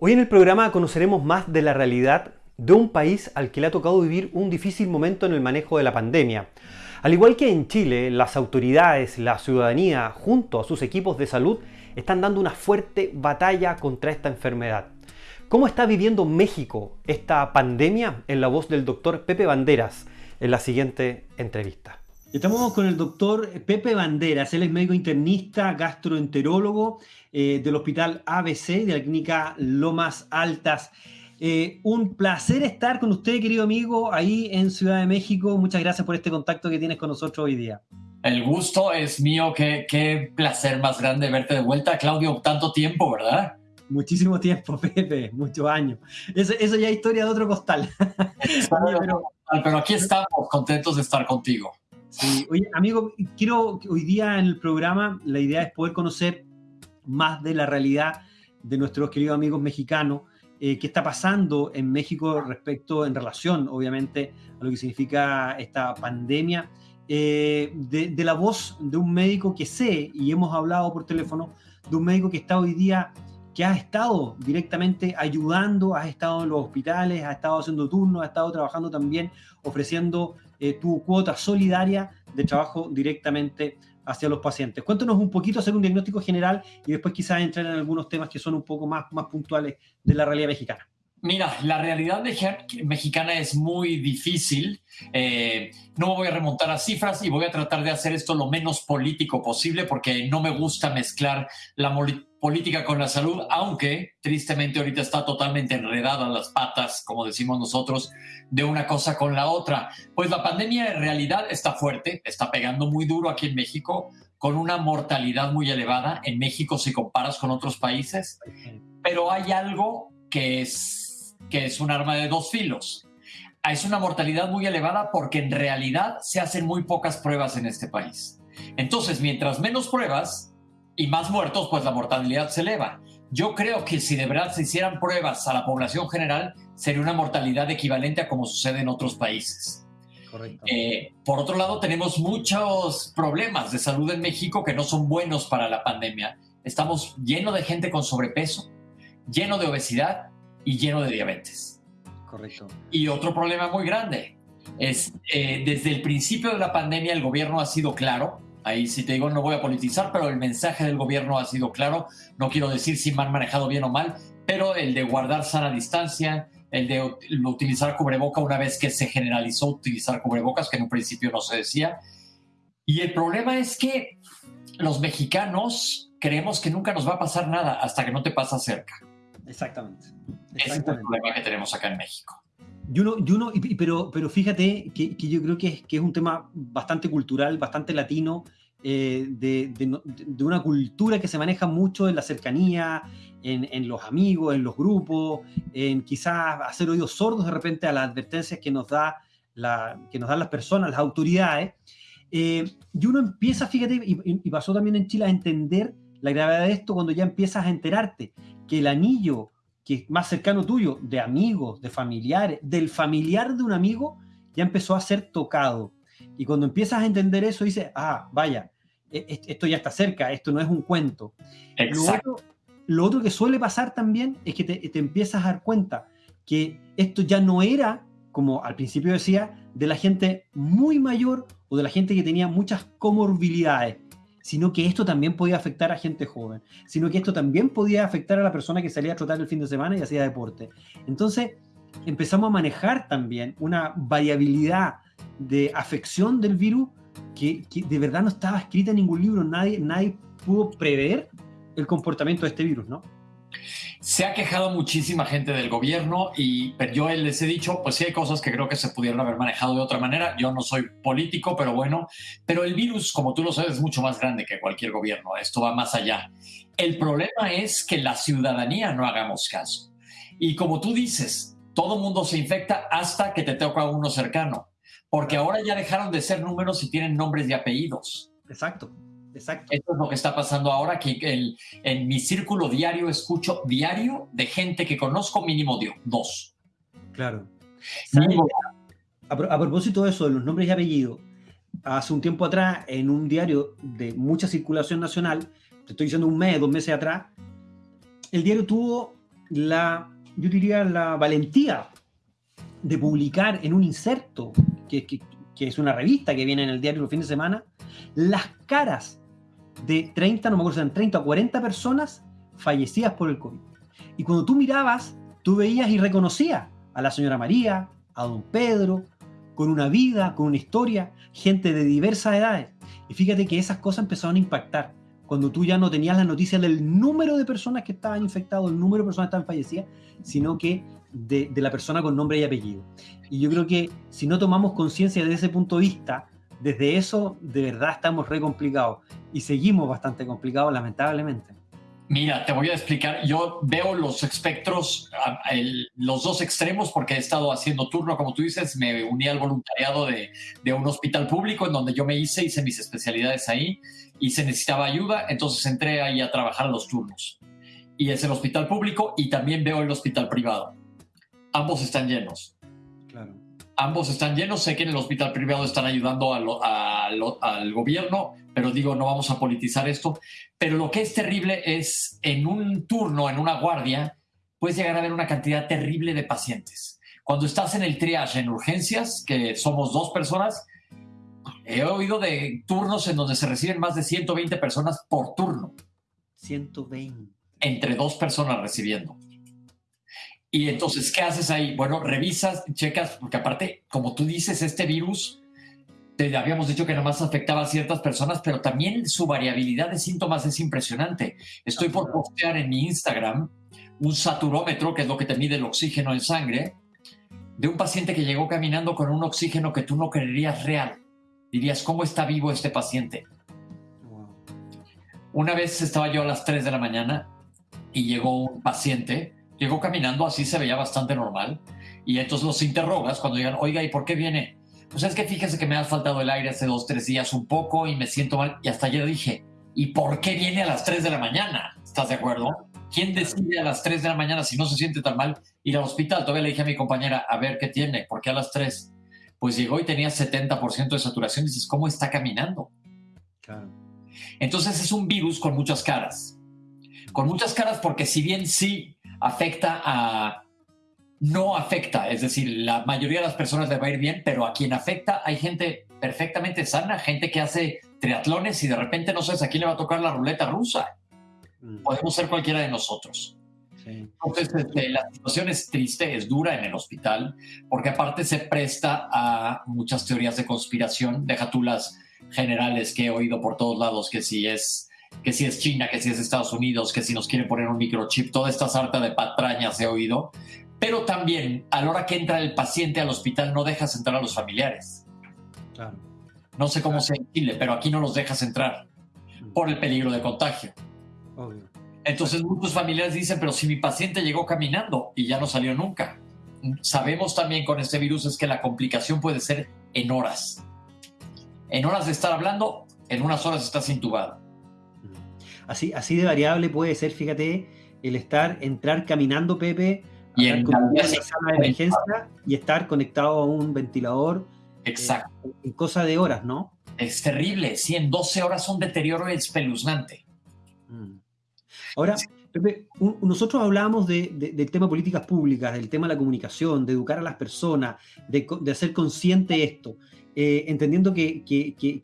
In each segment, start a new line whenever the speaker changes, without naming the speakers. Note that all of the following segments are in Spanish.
Hoy en el programa conoceremos más de la realidad de un país al que le ha tocado vivir un difícil momento en el manejo de la pandemia. Al igual que en Chile, las autoridades, la ciudadanía, junto a sus equipos de salud, están dando una fuerte batalla contra esta enfermedad. ¿Cómo está viviendo México esta pandemia? En la voz del doctor Pepe Banderas en la siguiente entrevista. Estamos con el doctor Pepe Banderas, él es médico internista, gastroenterólogo eh, del Hospital ABC de la Clínica Lomas Altas. Eh, un placer estar con usted, querido amigo, ahí en Ciudad de México. Muchas gracias por este contacto que tienes con nosotros hoy día.
El gusto es mío, qué, qué placer más grande verte de vuelta, Claudio, tanto tiempo, ¿verdad?
Muchísimo tiempo, Pepe, muchos años. Eso, ya es historia de otro costal.
pero, pero aquí estamos, contentos de estar contigo.
Sí, oye, amigo, quiero hoy día en el programa, la idea es poder conocer más de la realidad de nuestros queridos amigos mexicanos, eh, qué está pasando en México respecto, en relación, obviamente, a lo que significa esta pandemia, eh, de, la voz de un médico que sé, y hemos hablado por teléfono, de un médico que está hoy día, que ha estado directamente ayudando, ha estado en los hospitales, ha estado haciendo turnos, ha estado trabajando también, ofreciendo eh, tu cuota solidaria de trabajo directamente hacia los pacientes. Cuéntanos un poquito, hacer un diagnóstico general y después quizás entrar en algunos temas que son un poco más, más puntuales de la realidad mexicana.
Mira, la realidad mexicana es muy difícil. Eh, no voy a remontar a cifras y voy a tratar de hacer esto lo menos político posible porque no me gusta mezclar la política con la salud, aunque tristemente ahorita está totalmente enredada las patas, como decimos nosotros, de una cosa con la otra. Pues la pandemia en realidad está fuerte, está pegando muy duro aquí en México, con una mortalidad muy elevada en México si comparas con otros países, pero hay algo que es que es un arma de dos filos. Es una mortalidad muy elevada porque en realidad se hacen muy pocas pruebas en este país. Entonces, mientras menos pruebas y más muertos, pues la mortalidad se eleva. Yo creo que si de verdad se hicieran pruebas a la población general, sería una mortalidad equivalente a como sucede en otros países. Correcto. Eh, por otro lado, tenemos muchos problemas de salud en México que no son buenos para la pandemia. Estamos lleno de gente con sobrepeso, lleno de obesidad y lleno de diabetes.
Correcto.
Y otro problema muy grande es, eh, desde el principio de la pandemia el gobierno ha sido claro, ahí sí te digo no voy a politizar, pero el mensaje del gobierno ha sido claro, no quiero decir si me han manejado bien o mal, pero el de guardar sana distancia, el de utilizar cubreboca una vez que se generalizó utilizar cubrebocas, que en un principio no se decía. Y el problema es que los mexicanos creemos que nunca nos va a pasar nada hasta que no te pasa cerca.
Exactamente.
Ese es el problema que tenemos acá en México.
Y uno, y uno pero, pero fíjate que, yo creo que es, que es, un tema bastante cultural, bastante latino, eh, de, de, de, una cultura que se maneja mucho en la cercanía, en, en, los amigos, en los grupos, en quizás hacer oídos sordos de repente a las advertencias que nos, da la, que nos dan las personas, las autoridades. Eh, y uno empieza, fíjate, y, y pasó también en Chile, a entender la gravedad de esto cuando ya empiezas a enterarte que el anillo que es más cercano tuyo, de amigos, de familiares, del familiar de un amigo, ya empezó a ser tocado. Y cuando empiezas a entender eso, dices, ah, vaya, e, esto ya está cerca, esto no es un cuento.
Exacto.
Lo otro, que suele pasar también es que te, te, empiezas a dar cuenta que esto ya no era, como al principio decía, de la gente muy mayor o de la gente que tenía muchas comorbilidades, sino que esto también podía afectar a gente joven, sino que esto también podía afectar a la persona que salía a trotar el fin de semana y hacía deporte. Entonces empezamos a manejar también una variabilidad de afección del virus que, de verdad no estaba escrita en ningún libro, nadie, nadie pudo prever el comportamiento de este virus, ¿no?
Se ha quejado muchísima gente del gobierno y yo les he dicho, pues sí hay cosas que creo que se pudieron haber manejado de otra manera. Yo no soy político, pero bueno, pero el virus, como tú lo sabes, es mucho más grande que cualquier gobierno. Esto va más allá. El problema es que la ciudadanía no hagamos caso. Y como tú dices, todo mundo se infecta hasta que te toca uno cercano, porque ahora ya dejaron de ser números y tienen nombres y apellidos.
Exacto. Exacto.
Esto es lo que está pasando ahora, que el, en mi círculo diario escucho diario de gente que conozco mínimo de dos.
Claro. A, a, propósito de eso, de los nombres y apellidos, hace un tiempo atrás, en un diario de mucha circulación nacional, te estoy diciendo un mes, dos meses atrás, el diario tuvo la, yo diría, la valentía de publicar en un inserto, que, que, es una revista que viene en el diario los fines de semana, las caras de 30, no me acuerdo si eran 30 o 40 personas fallecidas por el COVID. Y cuando tú mirabas, tú veías y reconocías a la señora María, a don Pedro, con una vida, con una historia, gente de diversas edades. Y fíjate que esas cosas empezaron a impactar. Cuando tú ya no tenías la noticia del número de personas que estaban infectados, el número de personas que estaban fallecidas, sino que de, de la persona con nombre y apellido. Y yo creo que si no tomamos conciencia desde ese punto de vista, desde eso de verdad estamos re complicados y seguimos bastante complicados lamentablemente.
Mira, te voy a explicar. Yo veo los espectros, los dos extremos, porque he estado haciendo turno, como tú dices, me uní al voluntariado de, de, un hospital público en donde yo me hice, hice mis especialidades ahí y se necesitaba ayuda, entonces entré ahí a trabajar los turnos. Y es el hospital público y también veo el hospital privado. Ambos están llenos. Ambos están llenos. Sé que en el hospital privado están ayudando al gobierno, pero digo, no vamos a politizar esto. Pero lo que es terrible es en un turno, en una guardia, puedes llegar a ver una cantidad terrible de pacientes. Cuando estás en el triage en urgencias, que somos dos personas, he oído de turnos en donde se reciben más de 120 personas por turno.
120.
Entre dos personas recibiendo. Y entonces, ¿qué haces ahí? Bueno, revisas, checas, porque aparte, como tú dices, este virus te habíamos dicho que nomás afectaba a ciertas personas, pero también su variabilidad de síntomas es impresionante. Estoy por postear en mi Instagram un saturómetro, que es lo que te mide el oxígeno en sangre, de un paciente que llegó caminando con un oxígeno que tú no creerías real. Dirías, ¿cómo está vivo este paciente? Una vez estaba yo a las 3 de la mañana y llegó un paciente, llegó caminando, así se veía bastante normal, y entonces los interrogas cuando digan, oiga, ¿y por qué viene? pues es que fíjese que me ha faltado el aire hace dos, tres días un poco y me siento mal. Y hasta ayer dije, ¿y por qué viene a las 3 de la mañana? ¿Estás de acuerdo? ¿Quién decide a las 3 de la mañana si no se siente tan mal ir al hospital? Todavía le dije a mi compañera, a ver qué tiene, ¿por qué a las 3? Pues llegó y tenía 70% de saturación. Y dices, ¿cómo está caminando? Claro. Entonces es un virus con muchas caras. Con muchas caras porque si bien sí afecta a no afecta, es decir, la mayoría de las personas le va a ir bien, pero a quien afecta hay gente perfectamente sana, gente que hace triatlones y de repente no sabes a quién le va a tocar la ruleta rusa. Mm. Podemos ser cualquiera de nosotros. Entonces, este, la situación es triste, es dura en el hospital, porque aparte se presta a muchas teorías de conspiración. Deja tú las generales que he oído por todos lados, que si es que si es China, que si es Estados Unidos, que si nos quieren poner un microchip, toda esta sarta de patrañas he oído, pero también, a la hora que entra el paciente al hospital, no dejas entrar a los familiares. Claro. No sé cómo sea en Chile, pero aquí no los dejas entrar mm. por el peligro de contagio. Obvio. Entonces muchos familiares dicen, pero si mi paciente llegó caminando y ya no salió nunca. Sabemos también con este virus es que la complicación puede ser en horas. En horas de estar hablando, en unas horas estás intubado.
Así, así de variable puede ser, fíjate, el estar, entrar caminando, Pepe, y en una sala de emergencia y estar conectado a un ventilador.
Eh, Exacto.
en cosa de horas, ¿no?
Es terrible. Sí, en 12 horas un deterioro espeluznante.
Mm. Ahora, Pepe, nosotros hablábamos de, del tema políticas públicas, del tema de la comunicación, de educar a las personas, de, de hacer consciente esto. Eh, entendiendo que,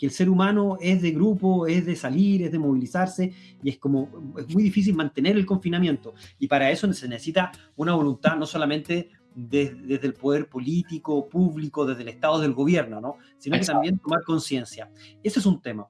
el ser humano es de grupo, es de salir, es de movilizarse, y es como, es muy difícil mantener el confinamiento. Y para eso se necesita una voluntad no solamente desde el poder político, público, desde el Estado, del gobierno, ¿no? sino que también tomar conciencia. Ese es un tema.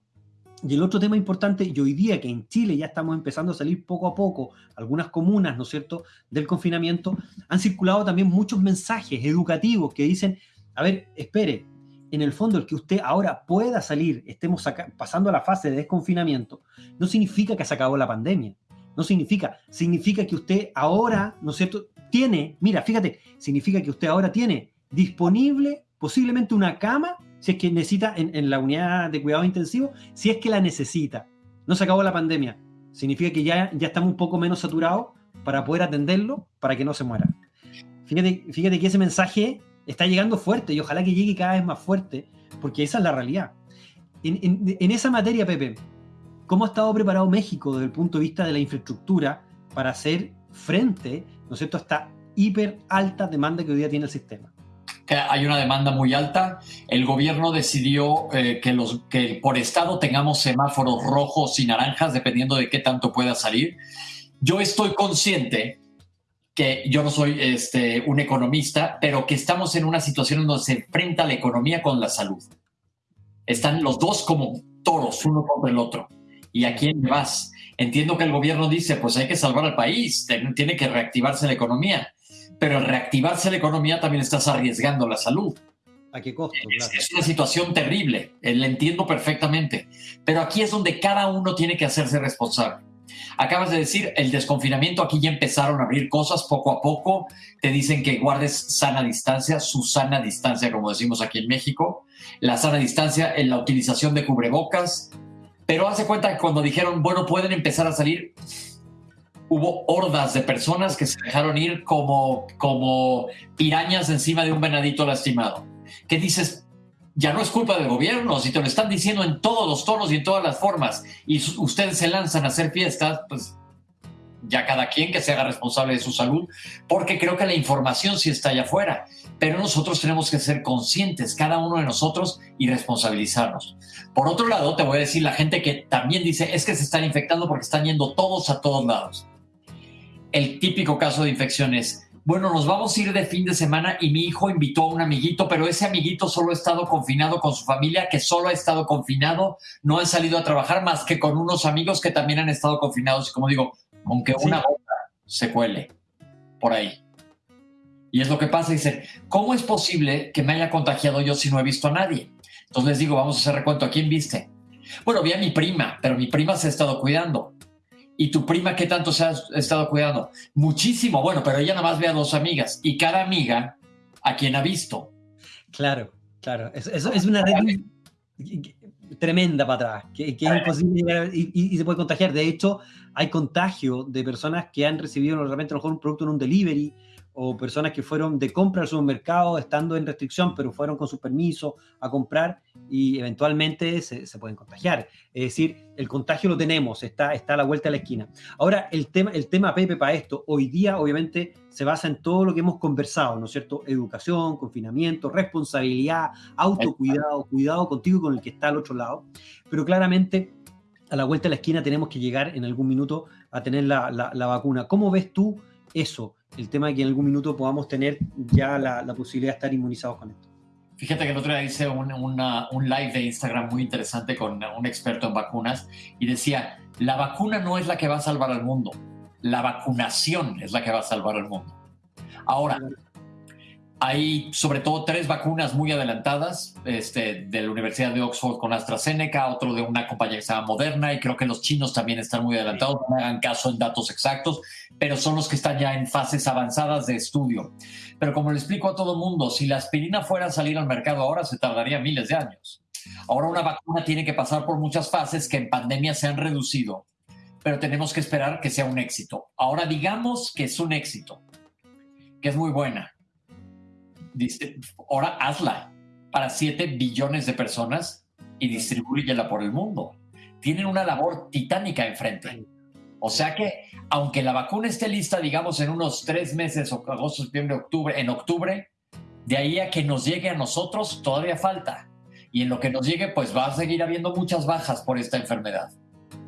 Y el otro tema importante, y hoy día que en Chile ya estamos empezando a salir poco a poco, algunas comunas, ¿no es cierto?, del confinamiento, han circulado también muchos mensajes educativos que dicen, a ver, espere, en el fondo el que usted ahora pueda salir, estemos pasando a la fase de desconfinamiento, no significa que se acabó la pandemia. No significa, significa que usted ahora, ¿no es cierto?, tiene, mira, fíjate, significa que usted ahora tiene disponible posiblemente una cama, si es que necesita en, la unidad de cuidado intensivo, si es que la necesita. No se acabó la pandemia. Significa que ya, ya estamos un poco menos saturados para poder atenderlo, para que no se muera. Fíjate, fíjate que ese mensaje está llegando fuerte y ojalá que llegue cada vez más fuerte, porque esa es la realidad. En, esa materia, Pepe, ¿cómo ha estado preparado México desde el punto de vista de la infraestructura para hacer frente ¿no es cierto?, esta hiper alta demanda que hoy día tiene el sistema.
Hay una demanda muy alta. El gobierno decidió eh, que por estado tengamos semáforos rojos y naranjas, dependiendo de qué tanto pueda salir. Yo estoy consciente que yo no soy este, un economista, pero que estamos en una situación en donde se enfrenta la economía con la salud. Están los dos como toros, uno contra el otro. ¿Y a quién vas? Entiendo que el gobierno dice, pues hay que salvar al país, tiene que reactivarse la economía, pero al reactivarse la economía también estás arriesgando la salud.
¿A qué costo?
Es, una situación terrible, eh, la entiendo perfectamente, pero aquí es donde cada uno tiene que hacerse responsable. Acabas de decir, el desconfinamiento, aquí ya empezaron a abrir cosas poco a poco, te dicen que guardes sana distancia, su sana distancia, como decimos aquí en México, la sana distancia en la utilización de cubrebocas, pero hace cuenta que cuando dijeron, bueno, pueden empezar a salir, hubo hordas de personas que se dejaron ir como, como pirañas encima de un venadito lastimado. ¿Qué dices? Ya no es culpa del gobierno, si te lo están diciendo en todos los tonos y en todas las formas, y ustedes se lanzan a hacer fiestas, pues ya cada quien que se haga responsable de su salud, porque creo que la información sí está allá afuera, pero nosotros tenemos que ser conscientes, cada uno de nosotros, y responsabilizarnos. Por otro lado, te voy a decir la gente que también dice, es que se están infectando porque están yendo todos a todos lados. El típico caso de infección es, bueno, nos vamos a ir de fin de semana y mi hijo invitó a un amiguito, pero ese amiguito solo ha estado confinado con su familia, que solo ha estado confinado, no han salido a trabajar más que con unos amigos que también han estado confinados. Y como digo, aunque una gota se cuele por ahí. Y es lo que pasa, dice, ¿cómo es posible que me haya contagiado yo si no he visto a nadie? Entonces les digo, vamos a hacer recuento, ¿a quién viste? Bueno, vi a mi prima, pero mi prima se ha estado cuidando. ¿Y tu prima qué tanto se ha estado cuidando? Muchísimo, bueno, pero ella nada más ve a dos amigas y cada amiga a quien ha visto.
Claro, claro, eso, es una red tremenda para atrás, que, es imposible y, se puede contagiar. De hecho, hay contagio de personas que han recibido realmente a lo mejor un producto en un delivery o personas que fueron de compra al supermercado estando en restricción, pero fueron con su permiso a comprar y eventualmente se, pueden contagiar. Es decir, el contagio lo tenemos, está, está a la vuelta de la esquina. Ahora, el tema, el tema Pepe para esto, hoy día obviamente se basa en todo lo que hemos conversado, ¿no es cierto? Educación, confinamiento, responsabilidad, autocuidado, cuidado contigo y con el que está al otro lado, pero claramente a la vuelta de la esquina tenemos que llegar en algún minuto a tener la, la vacuna. ¿Cómo ves tú eso? El tema de que en algún minuto podamos tener ya la, posibilidad de estar inmunizados con esto.
Fíjate que el otro día hice un, un live de Instagram muy interesante con un experto en vacunas y decía, la vacuna no es la que va a salvar al mundo, la vacunación es la que va a salvar al mundo. Ahora, hay sobre todo tres vacunas muy adelantadas, este, de la Universidad de Oxford con AstraZeneca, otro de una compañía que se llama Moderna, y creo que los chinos también están muy adelantados, no hagan caso en datos exactos, pero son los que están ya en fases avanzadas de estudio. Pero como le explico a todo el mundo, si la aspirina fuera a salir al mercado ahora, se tardaría miles de años. Ahora una vacuna tiene que pasar por muchas fases que en pandemia se han reducido, pero tenemos que esperar que sea un éxito. Ahora digamos que es un éxito, que es muy buena dice, ahora hazla para 7 billones de personas y distribúyela por el mundo. Tienen una labor titánica enfrente. O sea que, aunque la vacuna esté lista, digamos, en unos tres meses, agosto, septiembre, octubre, en octubre, de ahí a que nos llegue a nosotros todavía falta. Y en lo que nos llegue, pues va a seguir habiendo muchas bajas por esta enfermedad.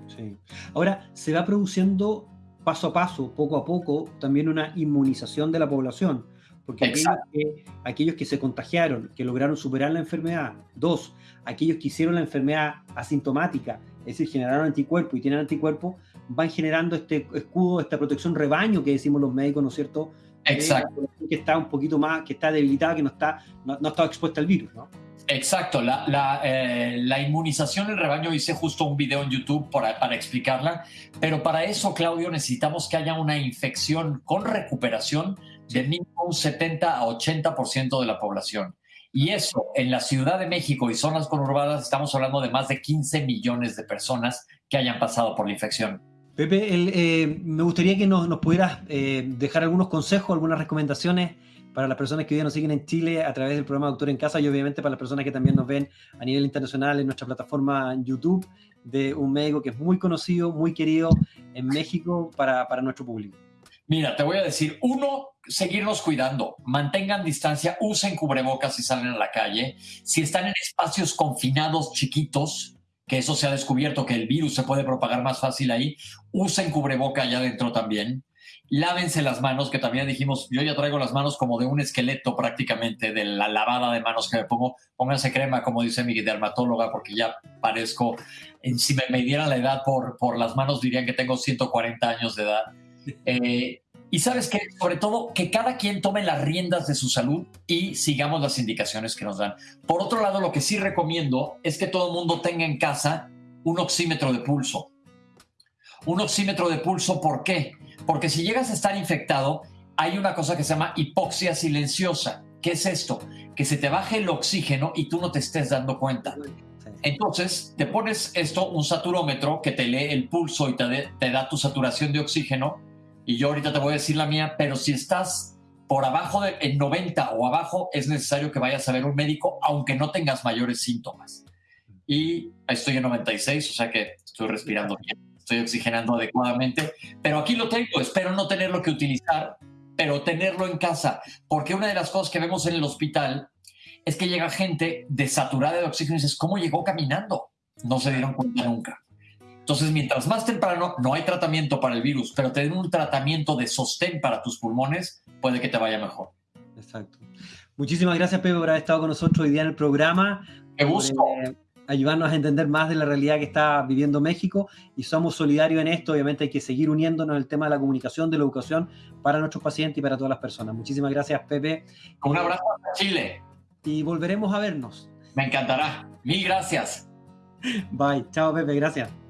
Sí. Ahora, se va produciendo paso a paso, poco a poco, también una inmunización de la población. Porque aquellos que, aquellos que, se contagiaron, que lograron superar la enfermedad, dos, aquellos que hicieron la enfermedad asintomática, es decir, generaron anticuerpos y tienen anticuerpos, van generando este escudo, esta protección rebaño que decimos los médicos, ¿no es cierto?
Exacto.
Que está un poquito más, que está debilitada, que no está, no, no está expuesta al virus, ¿no?
Exacto, la, la, eh, la, inmunización en rebaño hice justo un video en YouTube para, para, explicarla, pero para eso, Claudio, necesitamos que haya una infección con recuperación de mínimo un 70 a 80% de la población. Y eso en la Ciudad de México y zonas conurbadas estamos hablando de más de 15 millones de personas que hayan pasado por la infección.
Pepe, eh, me gustaría que nos, nos pudieras eh, dejar algunos consejos, algunas recomendaciones para las personas que hoy día nos siguen en Chile a través del programa Doctor en Casa y obviamente para las personas que también nos ven a nivel internacional en nuestra plataforma YouTube de un médico que es muy conocido, muy querido en México para, para nuestro público.
Mira, te voy a decir, uno, seguirnos cuidando, mantengan distancia, usen cubrebocas si salen a la calle. Si están en espacios confinados chiquitos, que eso se ha descubierto que el virus se puede propagar más fácil ahí, usen cubreboca allá adentro también. Lávense las manos, que también dijimos, yo ya traigo las manos como de un esqueleto prácticamente, de la lavada de manos que me pongo. Pónganse crema, como dice mi dermatóloga, porque ya parezco, si me, me dieran la edad por, por las manos, dirían que tengo 140 años de edad. Eh, y sabes que, sobre todo, que cada quien tome las riendas de su salud y sigamos las indicaciones que nos dan. Por otro lado, lo que sí recomiendo es que todo el mundo tenga en casa un oxímetro de pulso. Un oxímetro de pulso, ¿por qué? Porque si llegas a estar infectado, hay una cosa que se llama hipoxia silenciosa. ¿Qué es esto? Que se te baje el oxígeno y tú no te estés dando cuenta. Entonces, te pones esto, un saturómetro que te lee el pulso y te, te da tu saturación de oxígeno y yo ahorita te voy a decir la mía, pero si estás por abajo de en 90 o abajo, es necesario que vayas a ver un médico, aunque no tengas mayores síntomas. Y estoy en 96, o sea que estoy respirando bien, estoy oxigenando adecuadamente, pero aquí lo tengo, espero no tenerlo que utilizar, pero tenerlo en casa, porque una de las cosas que vemos en el hospital es que llega gente desaturada de oxígeno y dices, ¿cómo llegó caminando? No se dieron cuenta nunca. Entonces, mientras más temprano no hay tratamiento para el virus, pero tener un tratamiento de sostén para tus pulmones, puede que te vaya mejor.
Exacto. Muchísimas gracias, Pepe, por haber estado con nosotros hoy día en el programa.
Me gusto.
Eh, ayudarnos a entender más de la realidad que está viviendo México y somos solidarios en esto. Obviamente hay que seguir uniéndonos en el tema de la comunicación, de la educación para nuestros pacientes y para todas las personas. Muchísimas gracias, Pepe.
Un abrazo a Chile.
Y volveremos a vernos.
Me encantará. Mil gracias.
Bye. Chao, Pepe. Gracias.